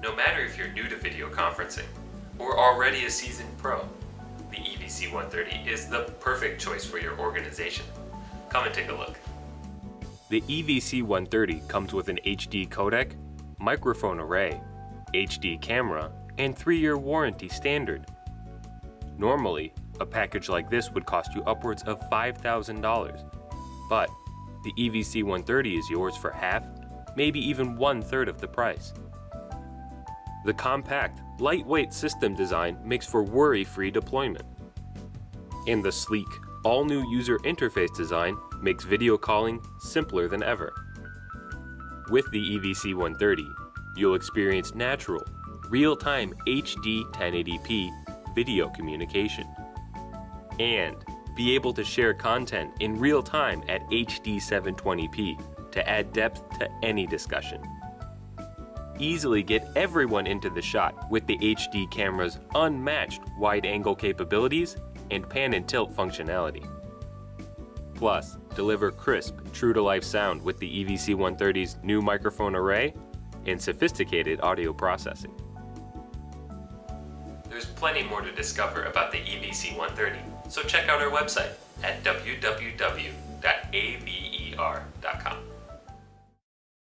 No matter if you're new to video conferencing or already a seasoned pro, the EVC-130 is the perfect choice for your organization. Come and take a look. The EVC-130 comes with an HD codec, microphone array, HD camera, and 3-year warranty standard. Normally, a package like this would cost you upwards of $5,000, but the EVC-130 is yours for half, maybe even one-third of the price. The compact, lightweight system design makes for worry-free deployment. And the sleek, all-new user interface design makes video calling simpler than ever. With the EVC-130, you'll experience natural, real-time HD 1080p video communication and be able to share content in real time at HD 720p to add depth to any discussion. Easily get everyone into the shot with the HD camera's unmatched wide-angle capabilities and pan and tilt functionality. Plus, deliver crisp, true-to-life sound with the EVC-130's new microphone array and sophisticated audio processing. There's plenty more to discover about the EVC-130, so check out our website at www.aver.com.